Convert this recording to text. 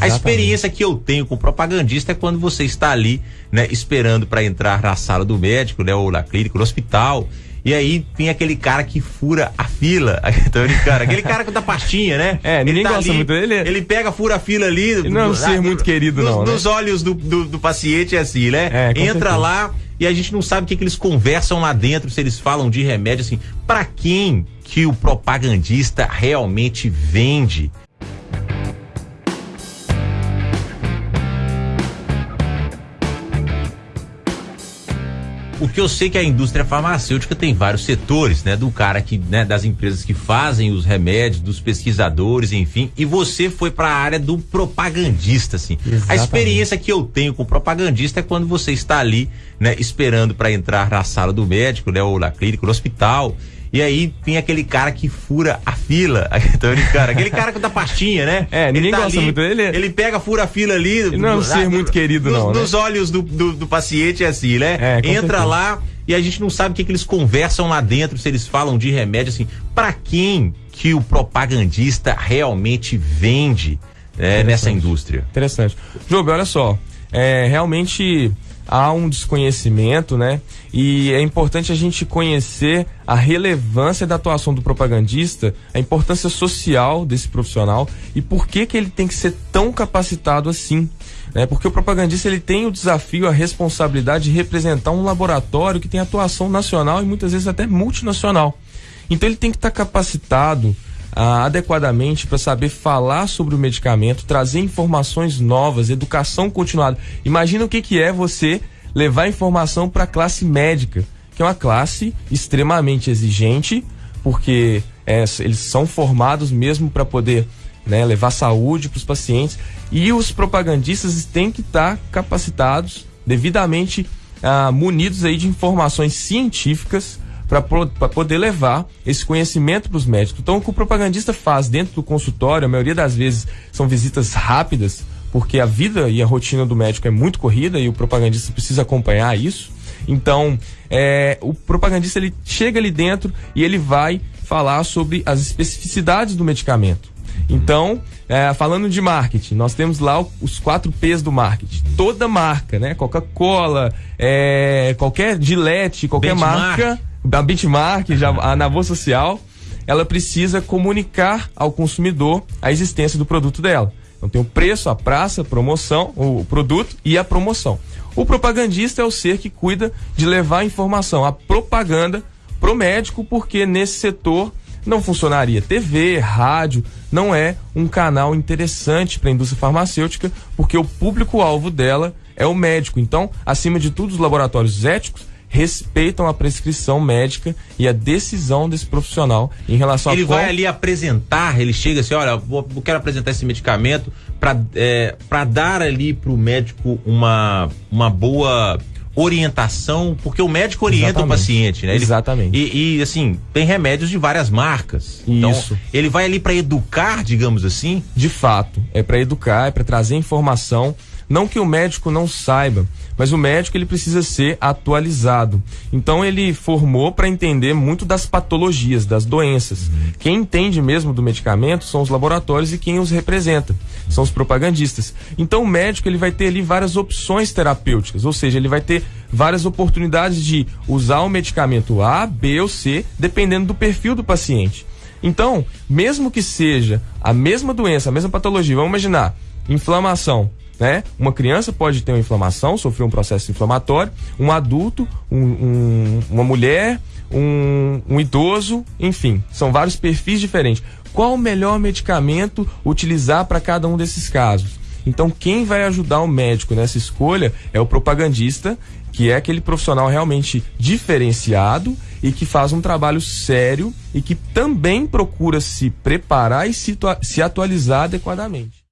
A experiência que eu tenho com propagandista é quando você está ali, né, esperando para entrar na sala do médico, né, ou na clínica, no hospital. E aí tem aquele cara que fura a fila. Cara, aquele cara da pastinha, né? É, ninguém ele tá gosta ali, muito dele. Ele pega, fura a fila ali. Ele não é um ser muito querido, nos, não. Né? Nos olhos do, do, do, paciente é assim, né? É, Entra certeza. lá e a gente não sabe o que, que eles conversam lá dentro, se eles falam de remédio, assim. Pra quem que o propagandista realmente vende? Porque eu sei que a indústria farmacêutica tem vários setores, né? Do cara que, né, das empresas que fazem os remédios, dos pesquisadores, enfim. E você foi para a área do propagandista, assim. Exatamente. A experiência que eu tenho com propagandista é quando você está ali, né, esperando para entrar na sala do médico, né, ou na clínica, no hospital. E aí tem aquele cara que fura a fila. Ele, cara, aquele cara com da pastinha, né? É, ninguém Ele tá gosta ali, muito dele. Ele pega, fura a fila ali. Ele não é um ser muito querido, nos, não, né? Nos olhos do, do, do paciente é assim, né? É, Entra certeza. lá e a gente não sabe o que, que eles conversam lá dentro, se eles falam de remédio, assim. Pra quem que o propagandista realmente vende é, nessa indústria? Interessante. Jogo, olha só. É, realmente há um desconhecimento, né? E é importante a gente conhecer a relevância da atuação do propagandista, a importância social desse profissional e por que que ele tem que ser tão capacitado assim. Né? Porque o propagandista ele tem o desafio, a responsabilidade de representar um laboratório que tem atuação nacional e muitas vezes até multinacional. Então ele tem que estar capacitado ah, adequadamente para saber falar sobre o medicamento, trazer informações novas, educação continuada. Imagina o que, que é você levar informação para a classe médica, que é uma classe extremamente exigente, porque é, eles são formados mesmo para poder né, levar saúde para os pacientes. E os propagandistas têm que estar capacitados, devidamente ah, munidos aí de informações científicas para poder levar esse conhecimento para os médicos. Então, o que o propagandista faz dentro do consultório, a maioria das vezes são visitas rápidas, porque a vida e a rotina do médico é muito corrida e o propagandista precisa acompanhar isso. Então, é, o propagandista ele chega ali dentro e ele vai falar sobre as especificidades do medicamento. Então, é, falando de marketing, nós temos lá os quatro P's do marketing. Toda marca, né? Coca-Cola, é, qualquer Gillette, qualquer Benchmark. marca, da benchmark, já, a Navô Social, ela precisa comunicar ao consumidor a existência do produto dela. Então tem o preço, a praça, a promoção, o produto e a promoção. O propagandista é o ser que cuida de levar a informação, a propaganda pro médico, porque nesse setor não funcionaria TV, rádio, não é um canal interessante para a indústria farmacêutica, porque o público-alvo dela é o médico. Então, acima de tudo, os laboratórios éticos respeitam a prescrição médica e a decisão desse profissional em relação Ele a qual... vai ali apresentar, ele chega assim, olha, vou, eu quero apresentar esse medicamento para é, pra dar ali pro médico uma, uma boa orientação, porque o médico orienta Exatamente. o paciente, né? Ele- Exatamente. E, e, assim, tem remédios de várias marcas. Isso. Então, ele vai ali para educar, digamos assim. De fato, é para educar, é para trazer informação, não que o médico não saiba, mas o médico ele precisa ser atualizado. Então ele formou para entender muito das patologias, das doenças. Quem entende mesmo do medicamento são os laboratórios e quem os representa, são os propagandistas. Então o médico ele vai ter ali várias opções terapêuticas, ou seja, ele vai ter várias oportunidades de usar o medicamento A, B ou C, dependendo do perfil do paciente. Então, mesmo que seja a mesma doença, a mesma patologia, vamos imaginar, inflamação, né? Uma criança pode ter uma inflamação, sofrer um processo inflamatório, um adulto, um- um- uma mulher, um, um idoso, enfim, são vários perfis diferentes. Qual o melhor medicamento utilizar para cada um desses casos? Então, quem vai ajudar o médico nessa escolha é o propagandista, que é aquele profissional realmente diferenciado e que faz um trabalho sério e que também procura se preparar e se, se atualizar adequadamente.